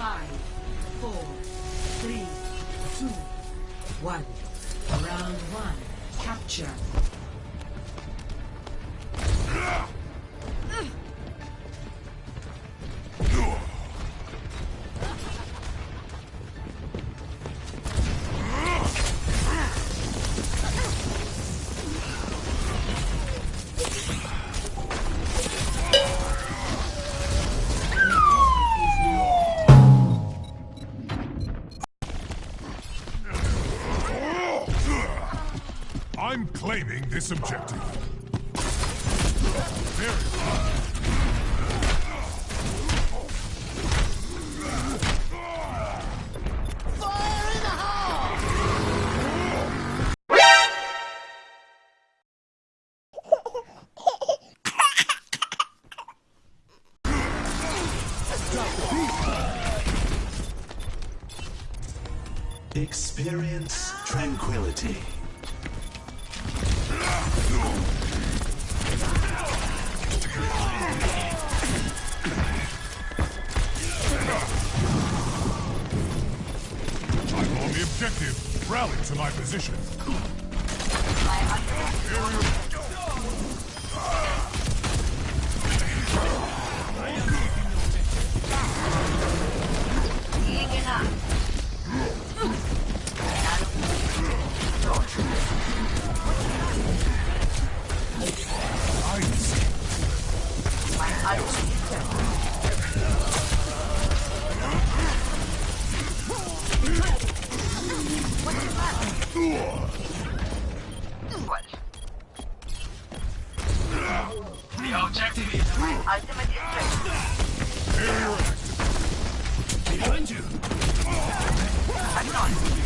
Five, four, three, two, one. Round one. Capture. This objective. Very Experience tranquility. Objective. Rally to my position. The objective is. Behind you. Experience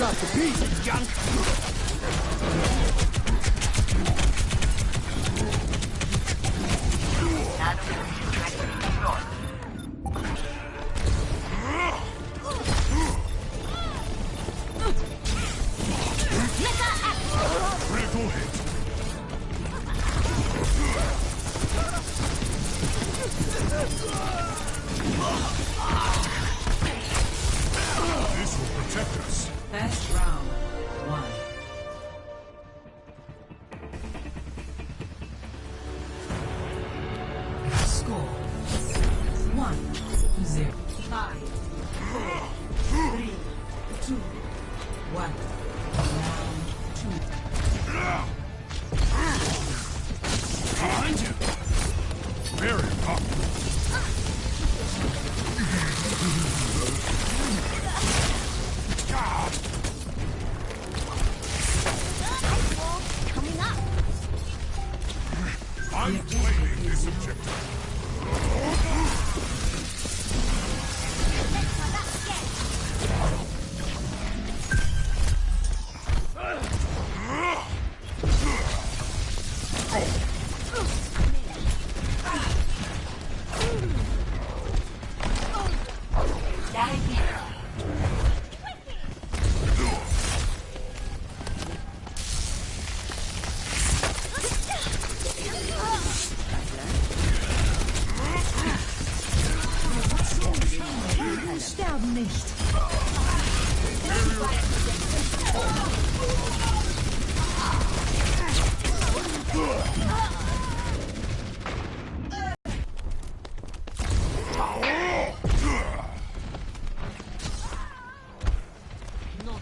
Drop the beat. Critical hit. Two. One.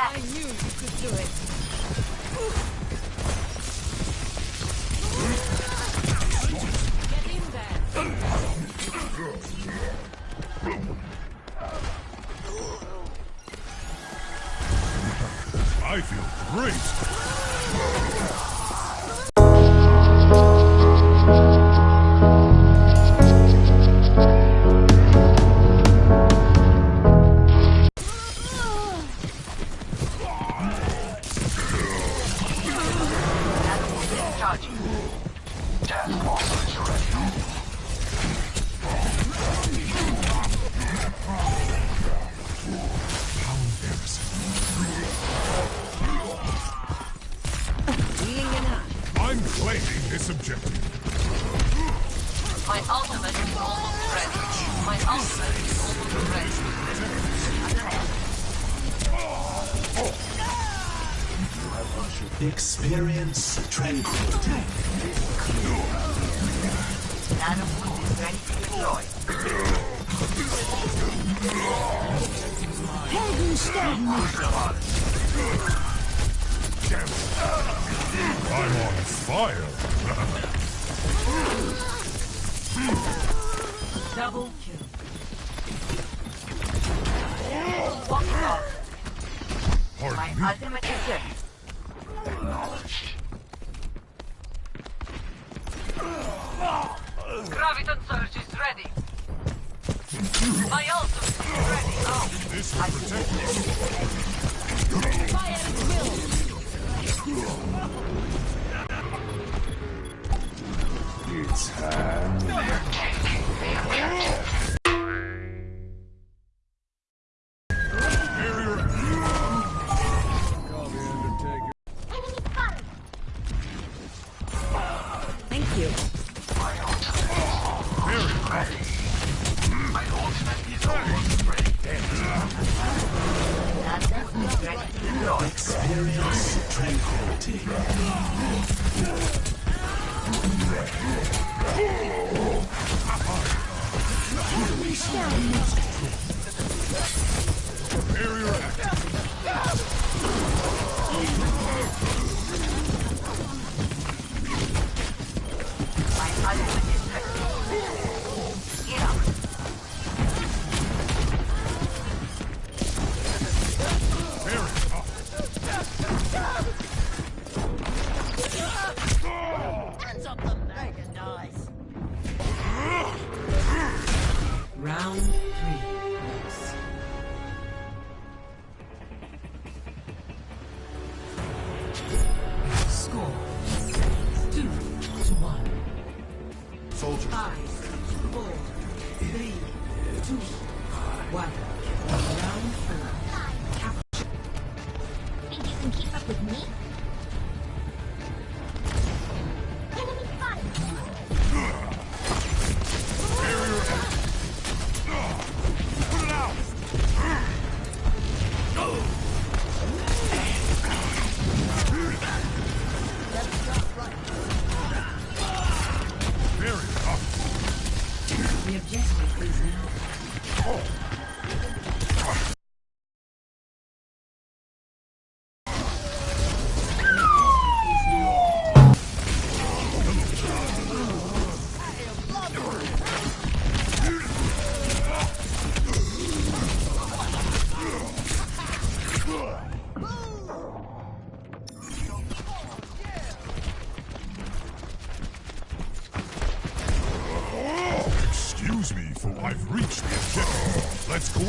I knew you could do it. Claiming this objective. My ultimate is almost ready. My ultimate is almost ready. Experience tranquility. Nano is ready to deploy. Helden sterben nicht. Damn it. I'm on fire. Double kill. Walking off. My me. ultimate is ready. Acknowledged. Graviton surge is ready. My ultimate is ready. Oh, This will protect us. Fire at will. Thank you. barrier my ultimate is almost ready. Nano is ready to deploy. Experience tranquility. Barrier active. Five, four, three, two, one.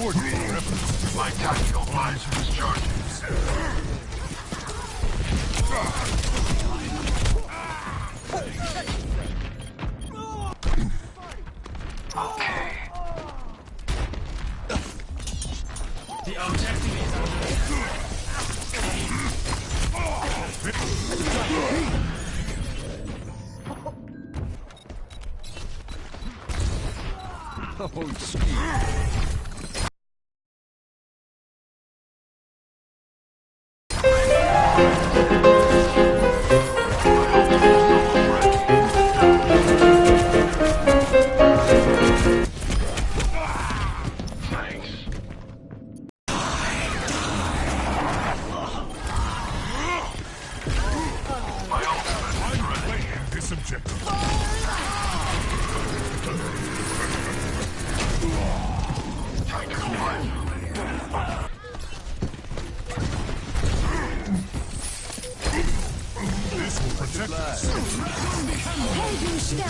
Our efforts. My tactical visor is charging. Okay. The objective is under Oh, Steve.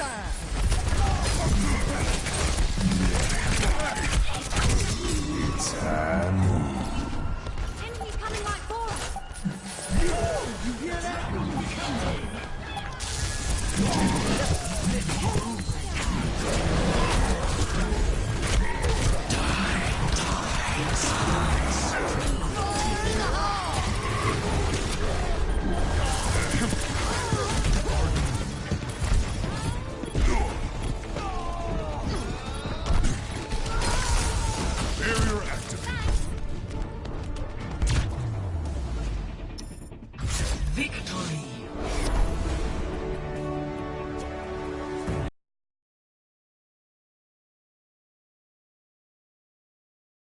time.